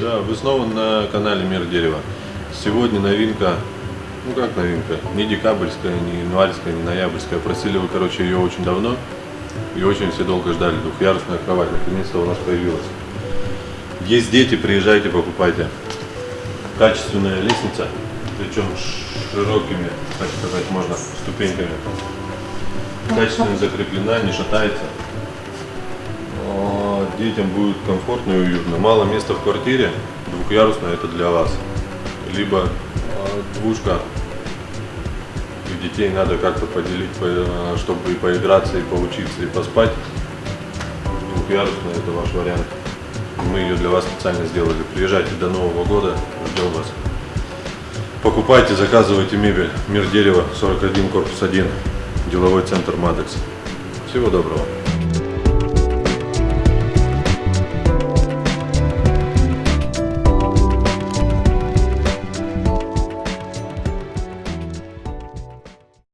Да, вы снова на канале Мир Дерева. Сегодня новинка, ну как новинка, не декабрьская, не январская, не ноябрьская. Просили вы, короче, ее очень давно и очень все долго ждали. Двухъярусная кровать, наконец-то у нас появилась. Есть дети, приезжайте, покупайте. Качественная лестница, причем широкими, так сказать, можно, ступеньками. Качественно закреплена, не шатается. Детям будет комфортно и уютно. Мало места в квартире, двухъярусная это для вас. Либо а, двушка, и детей надо как-то поделить, по- а, чтобы и поиграться, и поучиться, и поспать. Двухъярусная это ваш вариант. Мы ее для вас специально сделали. Приезжайте до Нового года, ждем вас. Покупайте, заказывайте мебель. Мир дерева, 41, корпус 1, деловой центр Мадекс. Всего доброго.